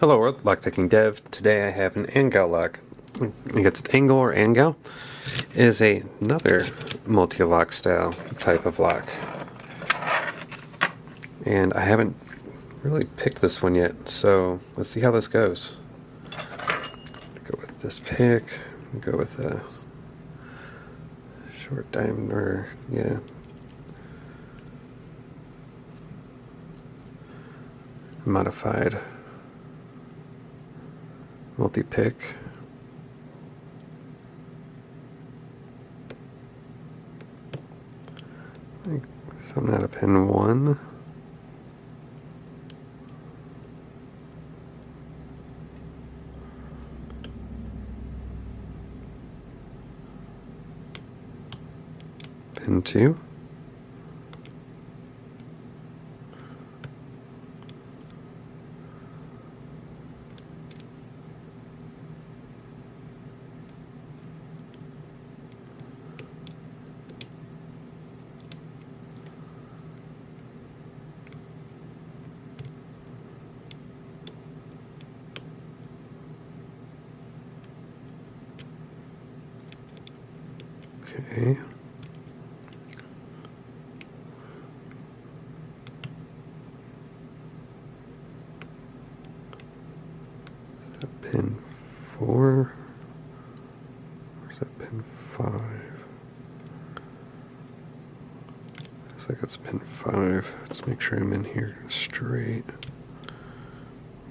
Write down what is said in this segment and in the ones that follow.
Hello world, Lockpicking Dev. Today I have an Angel lock. I guess it's Angle or Angel. It is a, another Mul-T-Lock style type of lock. And I haven't really picked this one yet, so let's see how this goes. Go with this pick, go with a short diamond, or yeah. Modified multi-pick. So I'm at a pin one. Pin two. Okay. Is that pin four? Or is that pin five? Looks like it's pin five. Let's make sure I'm in here straight.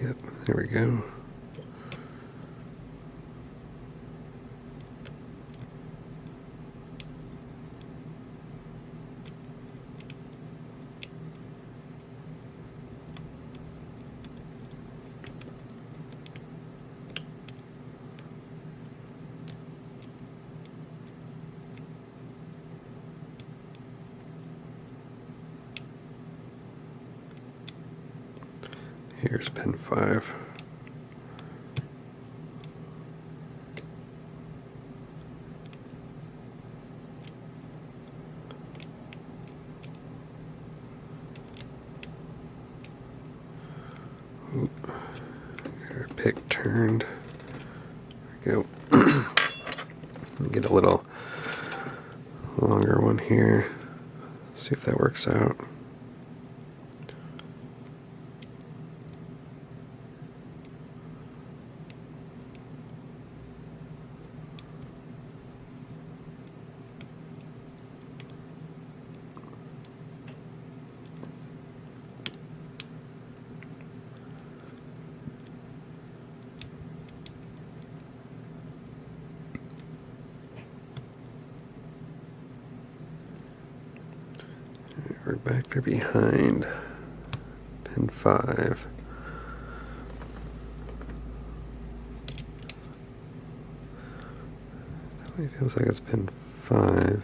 Yep, there we go. Here's pin 5. Oop. our pick turned. There we go. Get a little longer one here. See if that works out. Back there behind pin 5. Definitely feels like it's pin 5.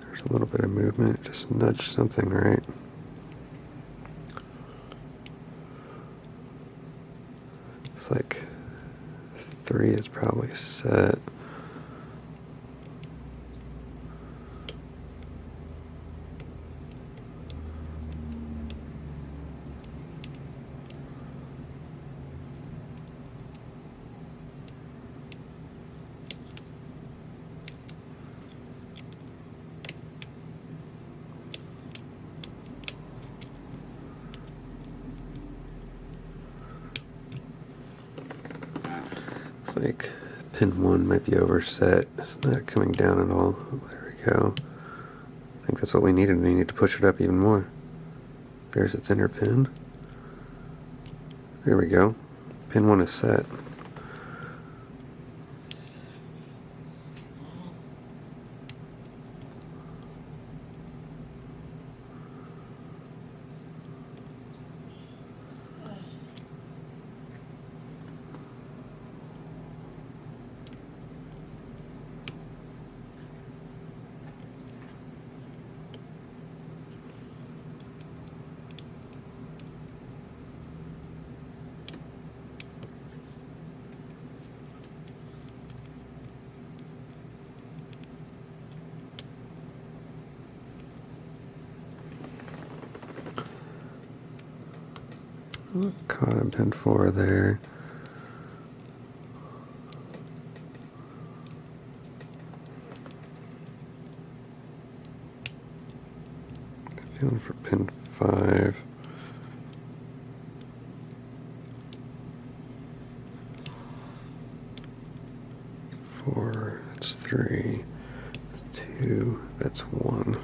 There's a little bit of movement, just nudge something right. It's like three is probably set. Like pin 1 might be overset. It's not coming down at all. There we go. I think that's what we needed. We need to push it up even more. There's its inner pin. There we go. Pin 1 is set. Caught on pin four there. Feeling for pin five. Four, that's three, that's two, that's one.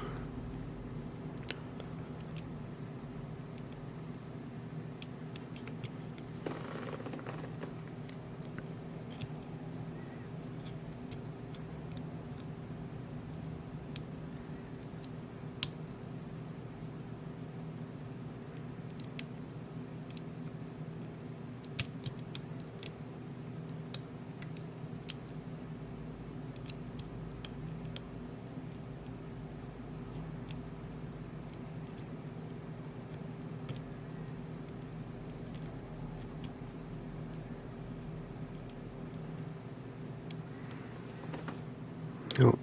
Oh,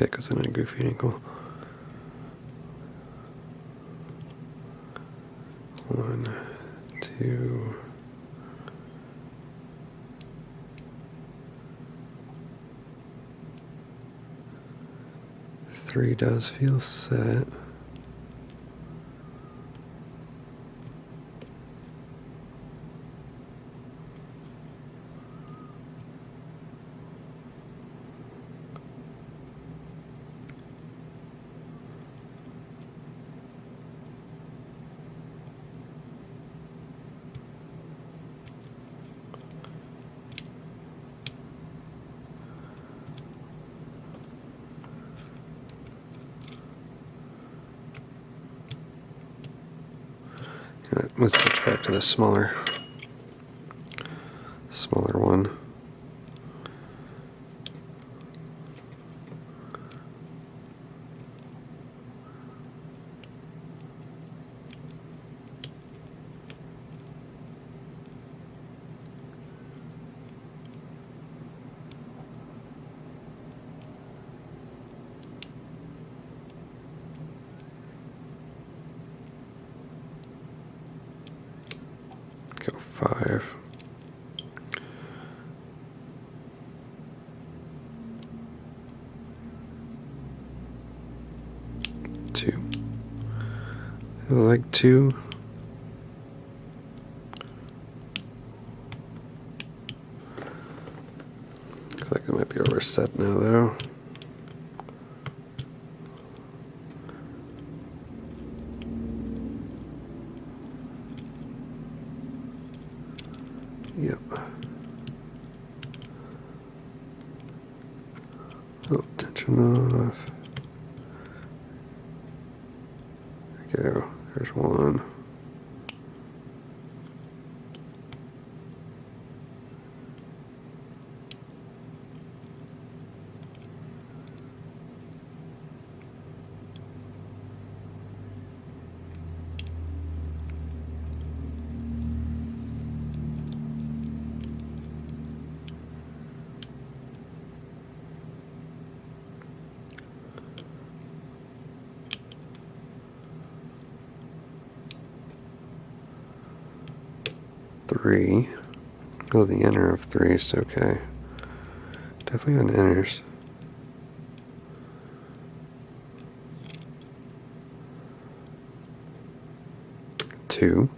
pick was in a goofy ankle. One, two. Three does feel set. Right, let's switch back to the smaller, smaller one. Go five. Two. Was like two. Looks like it might be overset now, though. 3. Oh, the inner of 3 is okay. Definitely on inners. Two.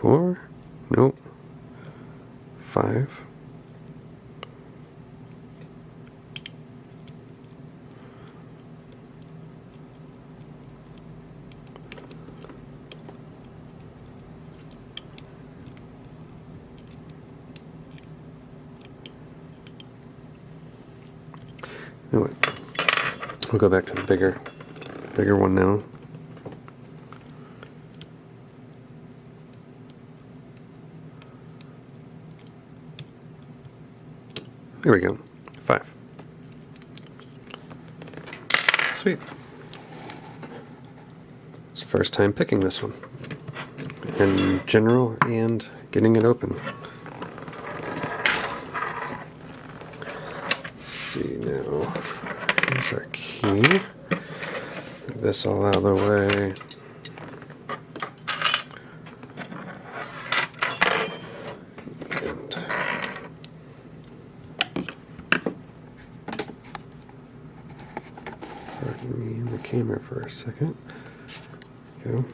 Four. Nope. Five. We'll go back to the bigger, bigger one now. There we go. Five. Sweet. It's first time picking this one. In general and getting it open. Let's see now. Our key. Get this all out of the way. And pardon me in the camera for a second. Go.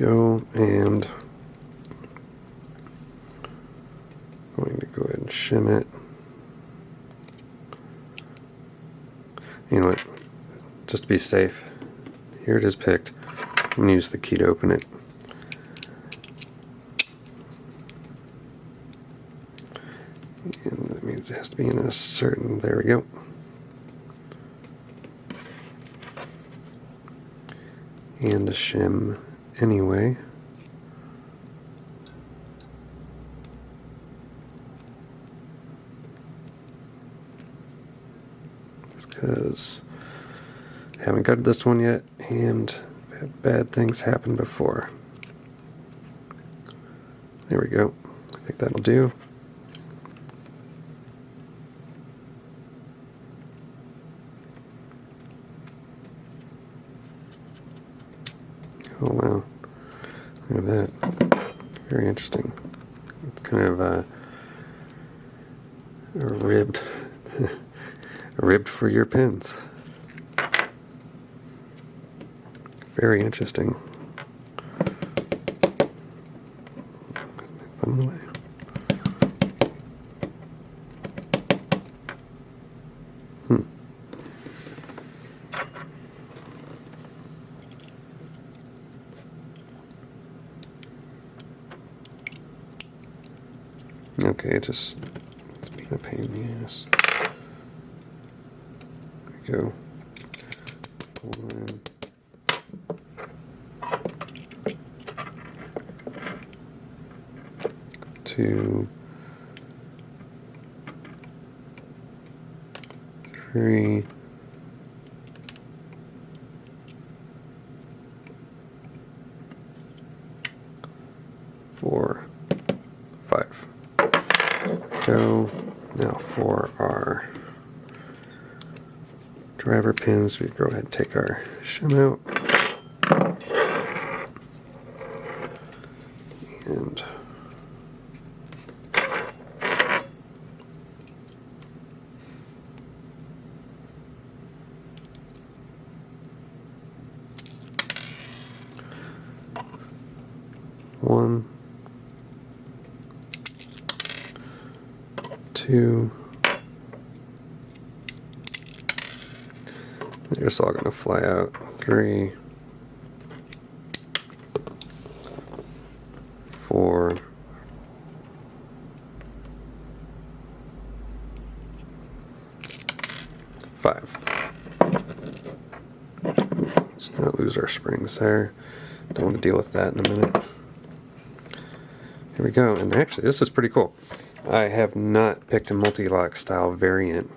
Go and going to go ahead and shim it. You know what? Just to be safe, here it is picked. I'm going to use the key to open it. And that means it has to be in a certain, there we go. And a shim anyway. because I haven't got this one yet and bad things happen before. There we go. I think that'll do. Oh wow. Look at that. Very interesting. It's kind of uh, a ribbed ribbed for your pins. Very interesting. Okay, just it's being a pain in the ass There we go. One. Two. Three. Four. Five. Go. Now for our driver pins, we go ahead and take our shim out. And one, two, They're just all going to fly out. Three, four, five. Let's not lose our springs there. Don't want to deal with that in a minute. Here we go. And actually, this is pretty cool. I have not picked a Mul-T-Lock style variant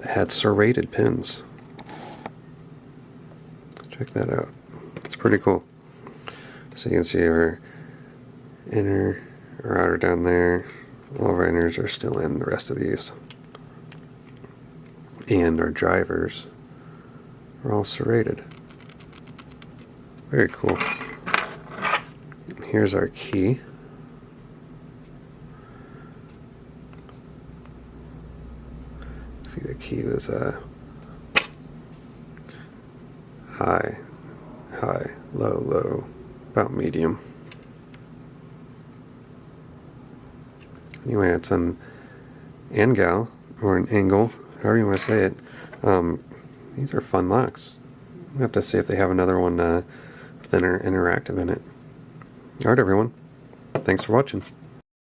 that had serrated pins. Check that out. It's pretty cool. So you can see our inner or outer down there. All of our inners are still in the rest of these. And our drivers are all serrated. Very cool. Here's our key. See the key was uh, high, high, low, low, about medium. Anyway, it's an angle, or an angle, however you want to say it. Um, these are fun locks. We have to see if they have another one uh, with inter interactive in it. Alright everyone, thanks for watching.